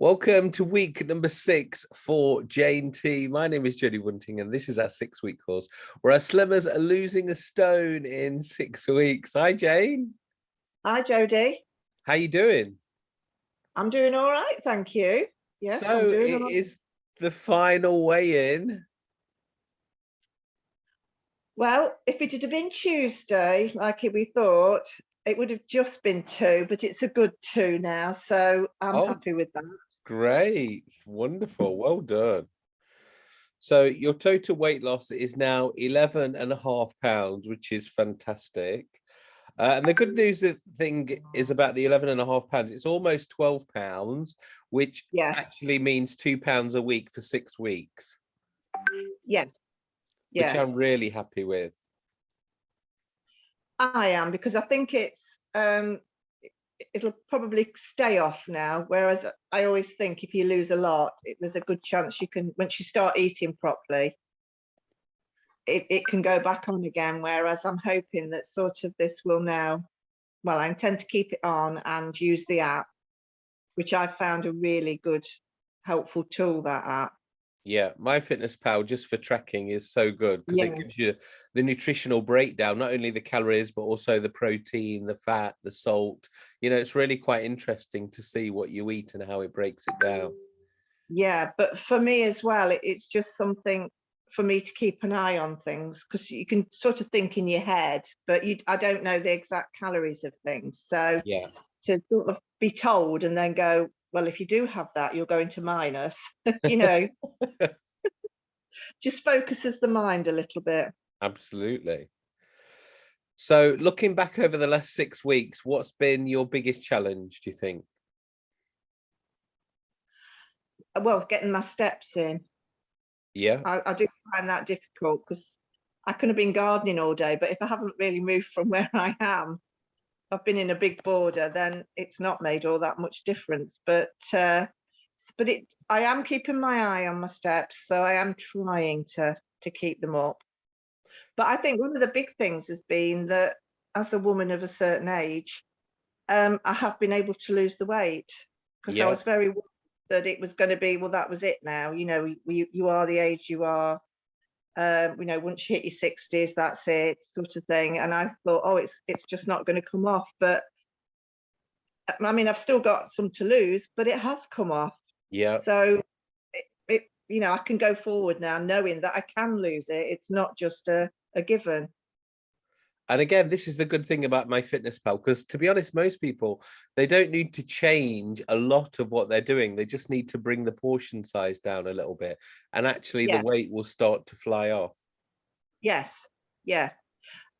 Welcome to week number six for Jane T. My name is Jodie Wunting, and this is our six week course where our slimmers are losing a stone in six weeks. Hi, Jane. Hi, Jodie. How you doing? I'm doing all right, thank you. Yes, so it right. is the final weigh in. Well, if it had been Tuesday, like we thought, it would have just been two, but it's a good two now, so I'm oh. happy with that. Great, wonderful, well done. So your total weight loss is now 11 and a half pounds, which is fantastic. Uh, and the good news the thing is about the 11 and a half pounds, it's almost 12 pounds, which yeah. actually means two pounds a week for six weeks. Yeah. Yeah. Which I'm really happy with. I am because I think it's um it'll probably stay off now. Whereas I always think if you lose a lot, it, there's a good chance you can, once you start eating properly, it, it can go back on again. Whereas I'm hoping that sort of this will now, well, I intend to keep it on and use the app, which I found a really good, helpful tool, that app. Yeah, MyFitnessPal just for tracking is so good because yeah. it gives you the nutritional breakdown, not only the calories, but also the protein, the fat, the salt. You know, it's really quite interesting to see what you eat and how it breaks it down. Yeah, but for me as well, it's just something for me to keep an eye on things because you can sort of think in your head, but you I don't know the exact calories of things. So yeah, to sort of be told and then go, well, if you do have that, you're going to minus, you know, just focuses the mind a little bit. Absolutely. So looking back over the last six weeks, what's been your biggest challenge, do you think? Uh, well, getting my steps in. Yeah. I, I do find that difficult because I could have been gardening all day, but if I haven't really moved from where I am, I've been in a big border, then it's not made all that much difference. But uh, but it I am keeping my eye on my steps, so I am trying to to keep them up. But I think one of the big things has been that as a woman of a certain age, um, I have been able to lose the weight because yeah. I was very worried that it was going to be well that was it now you know you, you are the age you are um, you know, once you hit your 60s, that's it, sort of thing. And I thought, oh, it's it's just not going to come off. But I mean, I've still got some to lose, but it has come off. Yeah. So it, it you know, I can go forward now knowing that I can lose it. It's not just a, a given and again this is the good thing about MyFitnessPal because to be honest most people they don't need to change a lot of what they're doing. They just need to bring the portion size down a little bit and actually yeah. the weight will start to fly off. Yes. Yeah.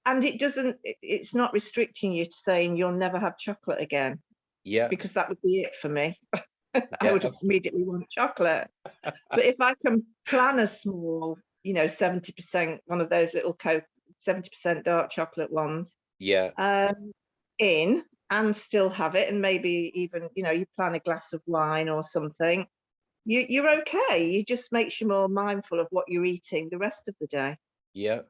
And it doesn't it's not restricting you to saying you'll never have chocolate again yeah. because that would be it for me. I would immediately want chocolate. But if I can plan a small you know 70 percent one of those little coke 70% dark chocolate ones. Yeah. Um, in and still have it and maybe even, you know, you plan a glass of wine or something, you, you're okay. You just makes you more mindful of what you're eating the rest of the day. Yeah.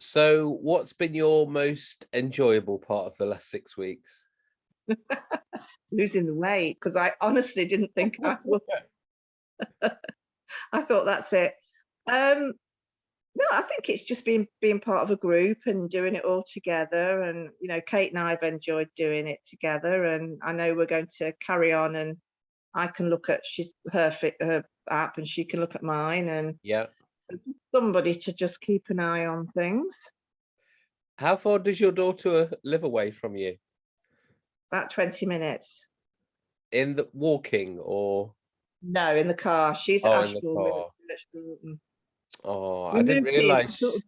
So what's been your most enjoyable part of the last six weeks? Losing the weight, because I honestly didn't think I would. I thought that's it. Um, no, I think it's just being being part of a group and doing it all together. And you know, Kate and I have enjoyed doing it together, and I know we're going to carry on. And I can look at she's her fit her app, and she can look at mine, and yeah, somebody to just keep an eye on things. How far does your daughter live away from you? About twenty minutes. In the walking or? No, in the car. She's oh, car. Oh, we I didn't realize. Sort of,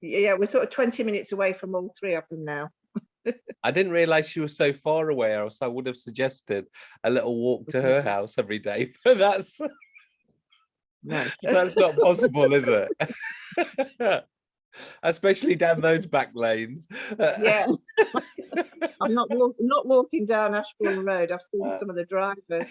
yeah, we're sort of 20 minutes away from all three of them now. I didn't realize she was so far away, or else I would have suggested a little walk to her house every day. But that's no. that's not possible, is it? Especially down those back lanes. Yeah. I'm not walk, not walking down Ashbourne Road. I've seen uh. some of the drivers.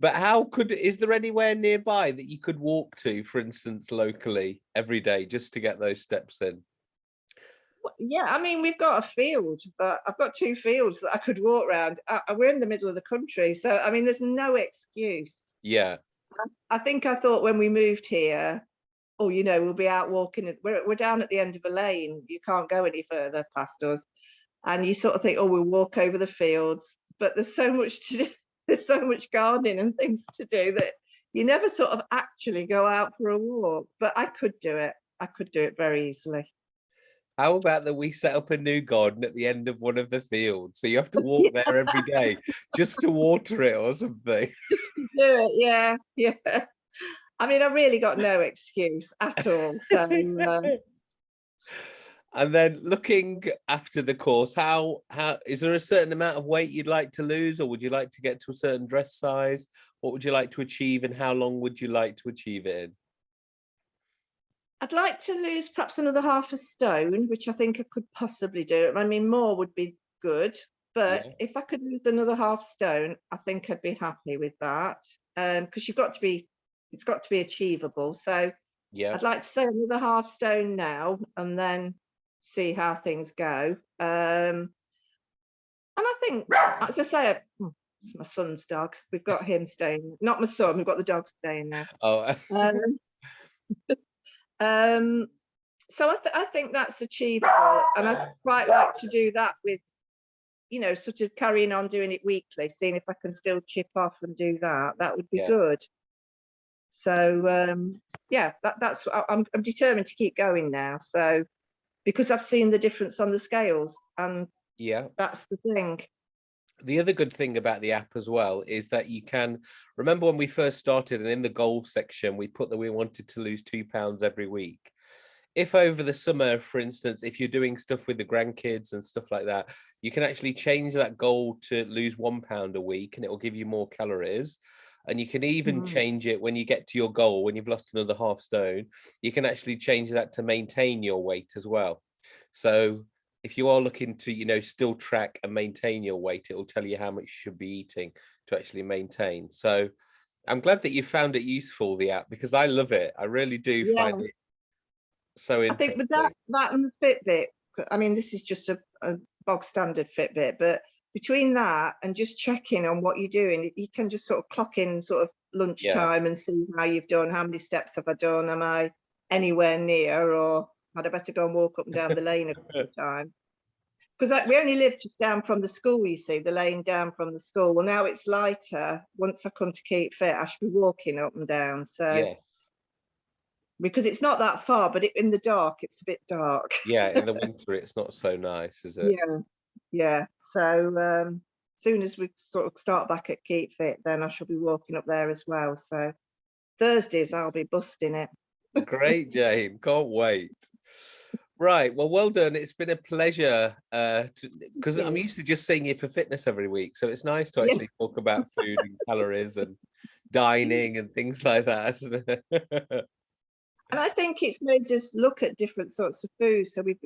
But how could is there anywhere nearby that you could walk to for instance locally every day just to get those steps in yeah, I mean, we've got a field that I've got two fields that I could walk around. Uh, uh, we're in the middle of the country, so I mean, there's no excuse. Yeah, I think I thought when we moved here, oh, you know, we'll be out walking. We're we're down at the end of a lane. You can't go any further past us, and you sort of think, oh, we'll walk over the fields. But there's so much to do. There's so much gardening and things to do that you never sort of actually go out for a walk. But I could do it. I could do it very easily. how about that we set up a new garden at the end of one of the fields, so you have to walk there every day just to water it or something. do it. Yeah, yeah. I mean, I really got no excuse at all. So um, And then looking after the course, how how is there a certain amount of weight you'd like to lose, or would you like to get to a certain dress size? What would you like to achieve, and how long would you like to achieve it in? I'd like to lose perhaps another half a stone, which I think I could possibly do. I mean, more would be good, but Yeah. if I could lose another half stone, I think I'd be happy with that. Um, because you've got to be, it's got to be achievable. So Yeah, I'd like to say another half stone now, and then see how things go. Um, and I think, as I say, hmm, it's my son's dog. We've got him staying. Not my son. We've got the dog staying now. oh, Um, um, so I, th- I think that's achievable, and I quite like to do that with, you know, sort of carrying on doing it weekly, seeing if I can still chip off and do that. That would be Yeah. good. So um, yeah, that, that's I- I'm I'm determined to keep going now. So because I've seen the difference on the scales, and yeah. that's the thing. the other good thing about the app as well is that you can remember when we first started and in the goal section we put that we wanted to lose two pounds every week if over the summer for instance if you're doing stuff with the grandkids and stuff like that you can actually change that goal to lose one pound a week and it will give you more calories and you can even Mm. change it when you get to your goal when you've lost another half stone you can actually change that to maintain your weight as well. So if you are looking to you know still track and maintain your weight it will tell you how much you should be eating to actually maintain. So i'm glad that you found it useful the app because i love it. I really do find it so I think with that, that and the Fitbit, i mean, this is just a, a bog standard Fitbit, but between that and just checking on what you're doing, you can just sort of clock in sort of lunchtime and see how you've done, how many steps have I done, am I anywhere near, or had I better go and walk up and down the lane a couple of times? Because we only live just down from the school, you see, the lane down from the school. Well, now it's lighter. Once I come to keep fit, I should be walking up and down. So yeah because it's not that far, but it, in the dark, it's a bit dark. yeah in the winter it's not so nice is it Yeah, yeah. So um, soon as we sort of start back at Keep Fit, then I shall be walking up there as well. So Thursdays I'll be busting it. great jane can't wait right well well done it's been a pleasure uh because i'm you. used to just seeing you for fitness every week so it's nice to actually talk about food and calories and dining and things like that? And I think it's made us look at different sorts of food. So we've,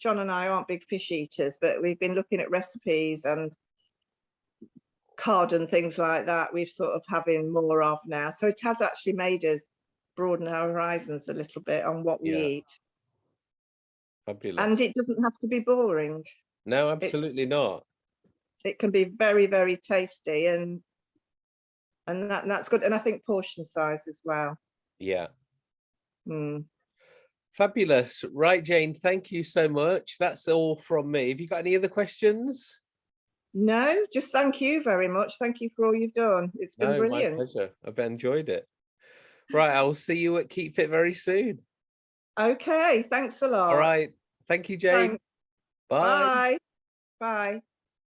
John and I aren't big fish eaters, but we've been looking at recipes and cod and things like that. We've sort of having more of now. So it has actually made us broaden our horizons a little bit on what we Yeah. eat. Fabulous. And it doesn't have to be boring. no, absolutely not. it can be very very tasty and and that that's good and i think portion size as well Yeah. Mm. Fabulous. Right, Jane, thank you so much. That's all from me. Have you got any other questions? no just thank you very much thank you for all you've done it's been No, brilliant my pleasure. I've enjoyed it. Right, I will see you at Keep Fit very soon. okay thanks a lot All right. Thank you, Jane. Thanks. Bye. bye bye